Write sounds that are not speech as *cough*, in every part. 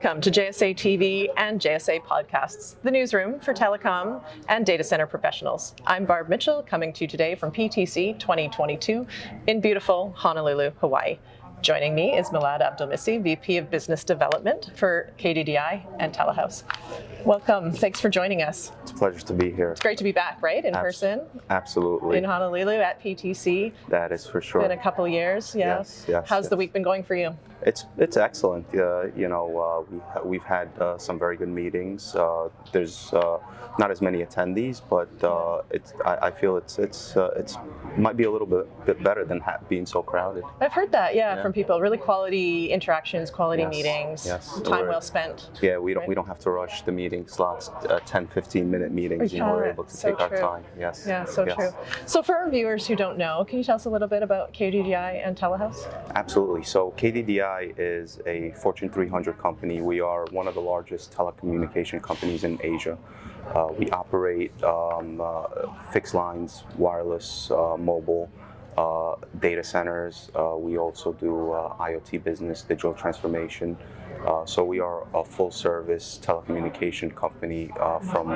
Welcome to JSA TV and JSA Podcasts, the newsroom for telecom and data center professionals. I'm Barb Mitchell, coming to you today from PTC 2022 in beautiful Honolulu, Hawaii. Joining me is Milad Abdelmissi, VP of Business Development for KDDI and Telehouse. Welcome. Thanks for joining us. It's a pleasure to be here. It's great to be back, right, in Abs person? Absolutely. In Honolulu at PTC. That is for sure. Been a couple years, yeah. Yes, yes. How's yes. the week been going for you? It's it's excellent. Uh, you know, uh, we we've had uh, some very good meetings. Uh, there's uh, not as many attendees, but uh, it's I, I, feel it's it's it's might be a little bit bit better than being so crowded. I've heard that, yeah, yeah, from people. Really quality interactions, quality yes. meetings, yes. time well spent. Yeah, we don't right? we don't have to rush the meeting slots. 10, 15 minute meetings. Yeah, you know, we're able to so take true. our time. Yes. Yeah, so yes. true. So for our viewers who don't know, can you tell us a little bit about KDDI and Telehouse? Absolutely. So KDDI is a Fortune 300 company. We are one of the largest telecommunication companies in Asia. Uh, we operate um, uh, fixed lines, wireless, uh, mobile, uh, data centers. Uh, we also do uh, IoT business, digital transformation. so we are a full-service telecommunication company from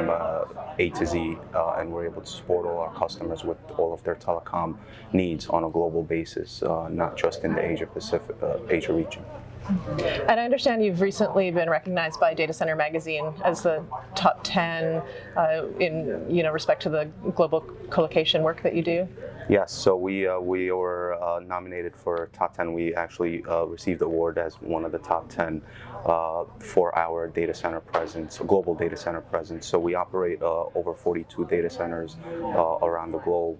A to Z, and we're able to support all our customers with all of their telecom needs on a global basis, not just in the Asia Pacific, Asia region. And I understand you've recently been recognized by Data Center Magazine as the top 10 uh, in you know respect to the global colocation work that you do. Yes, so we uh, we were uh, nominated for top 10. We actually uh, received the award as one of the top 10 uh, for our data center presence, global data center presence. So we operate uh, over 42 data centers uh, around the globe,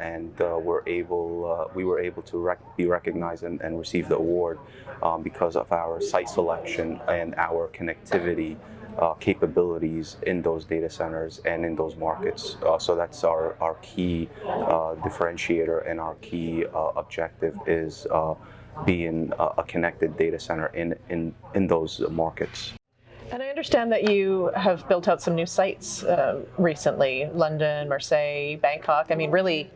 and we're able we were able to rec be recognized and, and, receive the award um, because of our site selection and our connectivity uh, capabilities in those data centers and in those markets. Uh, so that's our, our key uh, differentiator and our key uh, objective is uh, being a, a connected data center in, in, in those markets. And I understand that you have built out some new sites uh, recently, London, Marseille, Bangkok. I mean, really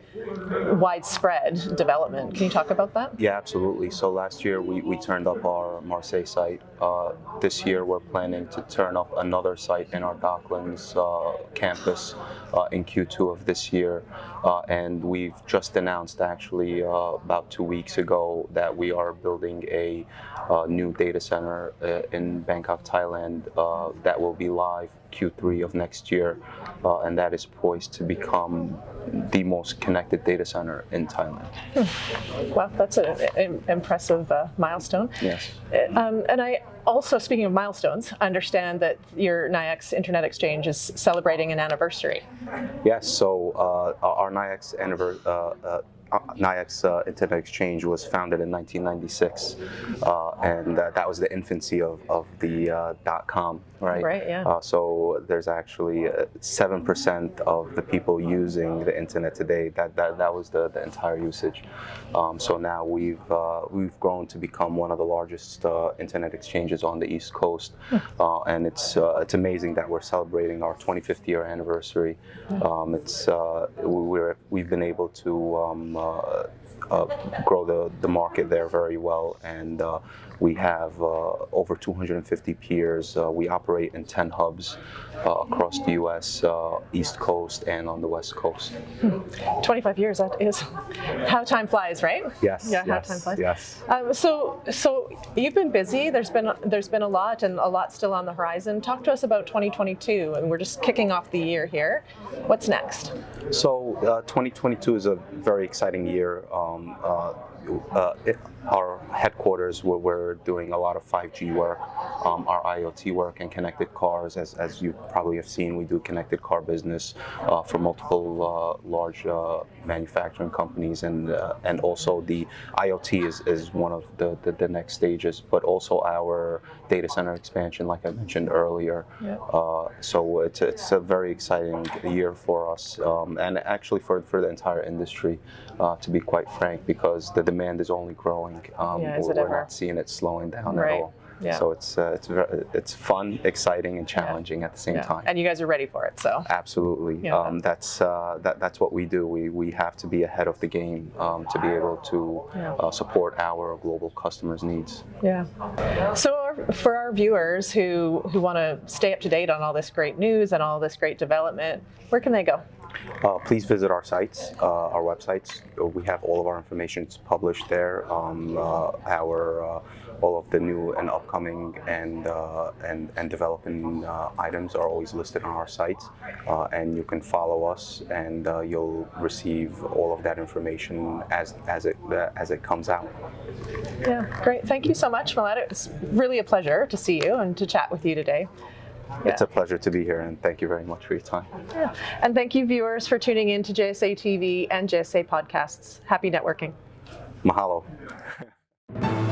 widespread development. Can you talk about that? Yeah, absolutely. So last year we, we turned up our Marseille site. Uh, this year we're planning to turn up another site in our Docklands uh, campus uh, in Q2 of this year. Uh, and we've just announced actually uh, about two weeks ago that we are building a uh, new data center in Bangkok, Thailand that will be live Q3 of next year, uh, and that is poised to become the most connected data center in Thailand. Hmm. Well, that's an impressive uh, milestone. Yes. Um, and I also, speaking of milestones, understand that your NYX Internet Exchange is celebrating an anniversary. Yes, so uh, our NYX anniversary, uh, uh uh, Internet Exchange was founded in 1996, uh, and uh, that was the infancy of, of the uh, dot-com, right? Right, yeah. Uh, so there's actually 7% of the people using the internet today, that, that, that was the, the entire usage. Um, so now we've, we've grown to become one of the largest internet exchanges on the East Coast, hmm. and it's, it's amazing that we're celebrating our 25th year anniversary. Um, it's, we're, we've been able to um, grow the, the market there very well. And uh, we have uh, over 250 peers. Uh, we operate in 10 hubs uh, across the U.S., East Coast, and on the West Coast. 25 years, that is *laughs* how time flies, right? Yes. Yeah, yes, how time flies. Yes. Um, so, so you've been busy. There's been there's been a lot, and a lot still on the horizon. Talk to us about 2022, and we're just kicking off the year here. What's next? So, 2022 is a very exciting year. Um, uh, uh, it, our headquarters where we're doing a lot of 5G work, um, our IoT work and connected cars. As, as you probably have seen, we do connected car business uh, for multiple uh, large uh, manufacturing companies and uh, and also the IoT is, is one of the, the, the, next stages, but also our data center expansion, like I mentioned earlier. Yeah. Uh, so it's, it's a very exciting year for us um, and actually for, for the entire industry, to be quite frank, because the demand is only growing. Um, yeah, we're, ever? not seeing it slowing down right. at all. Yeah. So it's uh, it's it's fun, exciting, and challenging yeah. at the same yeah. time. And you guys are ready for it, so absolutely. Um, that's uh, that that's what we do. We we have to be ahead of the game um, to be able to uh, support our global customers' needs. Yeah. So our for our viewers who who want to stay up to date on all this great news and all this great development, where can they go? Uh, please visit our sites, uh, our websites. We have all of our information published there. Um, uh, our uh, all of the new and upcoming and uh, and and developing uh, items are always listed on our sites, and you can follow us, and you'll receive all of that information as as it as it comes out. Yeah, great. Thank you so much, Milad. It's really a pleasure to see you and to chat with you today. It's a pleasure to be here, and thank you very much for your time. Yeah. And thank you, viewers, for tuning in to JSA TV and JSA podcasts. Happy networking. Mahalo. *laughs*